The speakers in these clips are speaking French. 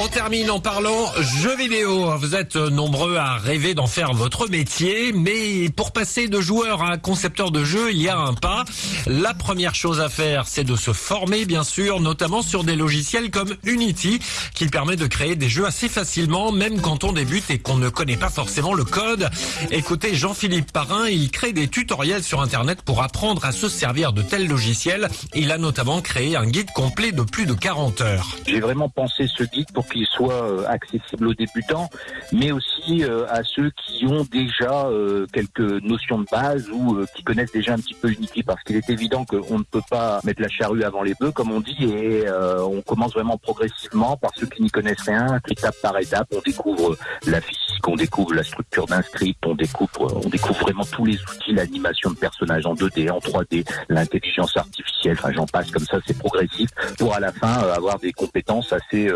On termine en parlant jeux vidéo. Vous êtes nombreux à rêver d'en faire votre métier, mais pour passer de joueur à concepteur de jeux, il y a un pas. La première chose à faire, c'est de se former, bien sûr, notamment sur des logiciels comme Unity, qui permet de créer des jeux assez facilement, même quand on débute et qu'on ne connaît pas forcément le code. Écoutez Jean-Philippe Parrain, il crée des tutoriels sur Internet pour apprendre à se servir de tels logiciels. Il a notamment créé un guide complet de plus de 40 heures. J'ai vraiment pensé ce guide pour qu'il soit euh, accessible aux débutants, mais aussi euh, à ceux qui ont déjà euh, quelques notions de base ou qui connaissent déjà un petit peu Unity, parce qu'il est évident qu'on ne peut pas mettre la charrue avant les bœufs, comme on dit, et on commence vraiment progressivement par ceux qui n'y connaissent rien, étape par étape, on découvre la physique, on découvre la structure d'un script, on découvre, on découvre vraiment tous les outils, l'animation de personnages en 2D, en 3D, l'intelligence artificielle, enfin j'en passe comme ça, c'est progressif, pour à la fin avoir des compétences assez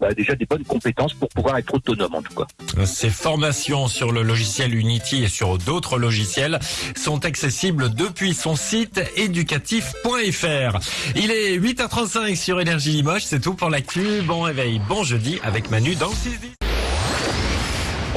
bah, déjà des bonnes compétences pour pouvoir être autonome en tout cas. Ces formations sur le logiciel Unity et sur d'autres logiciels sont accessibles depuis son site éducatif.fr. Il est 8h35 sur Énergie Limoges, c'est tout pour l'actu. Bon réveil, bon jeudi avec Manu dans le 6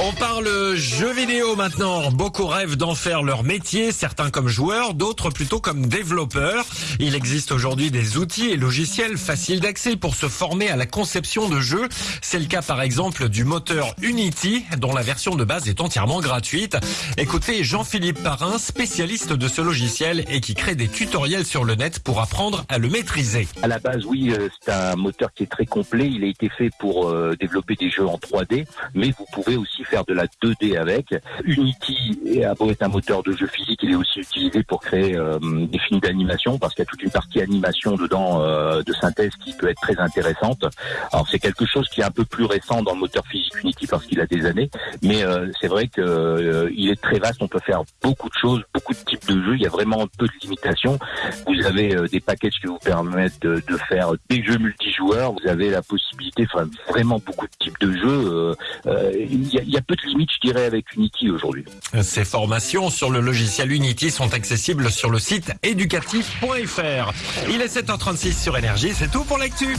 on parle jeux vidéo maintenant. Beaucoup rêvent d'en faire leur métier, certains comme joueurs, d'autres plutôt comme développeurs. Il existe aujourd'hui des outils et logiciels faciles d'accès pour se former à la conception de jeux. C'est le cas par exemple du moteur Unity, dont la version de base est entièrement gratuite. Écoutez Jean-Philippe Parrain, spécialiste de ce logiciel et qui crée des tutoriels sur le net pour apprendre à le maîtriser. À la base, oui, euh, c'est un moteur qui est très complet. Il a été fait pour euh, développer des jeux en 3D, mais vous pouvez aussi faire de la 2D avec. Unity a beau être un moteur de jeu physique, il est aussi utilisé pour créer euh, des films d'animation parce qu'il y a toute une partie animation dedans euh, de synthèse qui peut être très intéressante. Alors c'est quelque chose qui est un peu plus récent dans le moteur physique Unity parce qu'il a des années, mais euh, c'est vrai que il est très vaste. On peut faire beaucoup de choses, beaucoup de types de jeux. Il y a vraiment peu de limitations. Vous avez des packages qui vous permettent de, faire des jeux multijoueurs. Vous avez la possibilité, enfin vraiment beaucoup de types de jeux. Il y a peu de limite, je dirais, avec Unity aujourd'hui. Ces formations sur le logiciel Unity sont accessibles sur le site éducatif.fr. Il est 7h36 sur Énergie, c'est tout pour l'actu.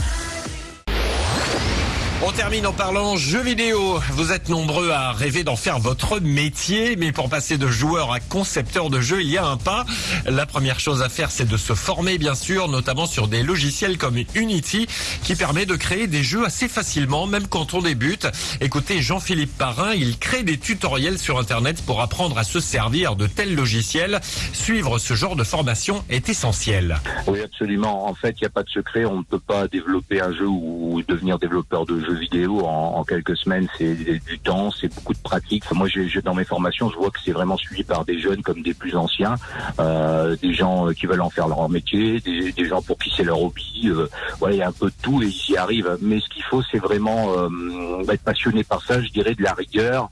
On termine en parlant jeux vidéo. Vous êtes nombreux à rêver d'en faire votre métier, mais pour passer de joueur à concepteur de jeux, il y a un pas. La première chose à faire, c'est de se former, bien sûr, notamment sur des logiciels comme Unity, qui permet de créer des jeux assez facilement, même quand on débute. Écoutez Jean-Philippe Parrain, il crée des tutoriels sur Internet pour apprendre à se servir de tels logiciels. Suivre ce genre de formation est essentiel. Oui, absolument. En fait, il n'y a pas de secret. On ne peut pas développer un jeu ou devenir développeur de jeu jeux vidéo en, quelques semaines, c'est du temps, c'est beaucoup de pratique. moi, j'ai dans mes formations, je vois que c'est vraiment suivi par des jeunes comme des plus anciens, euh, des gens qui veulent en faire leur métier, des, gens pour qui c'est leur hobby. Euh, voilà, il y a un peu de tout et ils y arrivent. Mais ce qu'il faut, c'est vraiment euh, être passionné par ça, je dirais, de la rigueur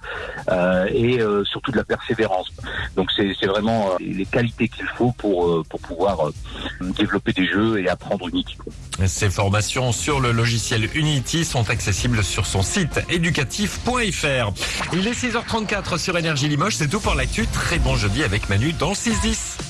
euh, et euh, surtout de la persévérance. Donc c'est vraiment les qualités qu'il faut pour pour pouvoir développer des jeux et apprendre Unity. Ces formations sur le logiciel Unity sont accessibles sur son site éducatif.fr. Il est 6h34 sur Énergie Limoges, c'est tout pour l'actu. Très bon jeudi avec Manu dans le 6-10.